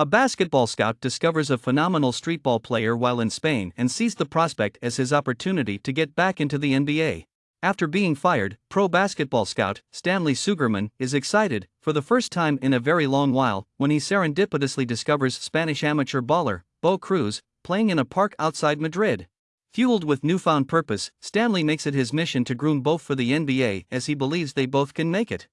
A basketball scout discovers a phenomenal streetball player while in Spain and sees the prospect as his opportunity to get back into the NBA. After being fired, pro basketball scout Stanley Sugerman is excited, for the first time in a very long while, when he serendipitously discovers Spanish amateur baller Bo Cruz playing in a park outside Madrid. Fueled with newfound purpose, Stanley makes it his mission to groom both for the NBA as he believes they both can make it.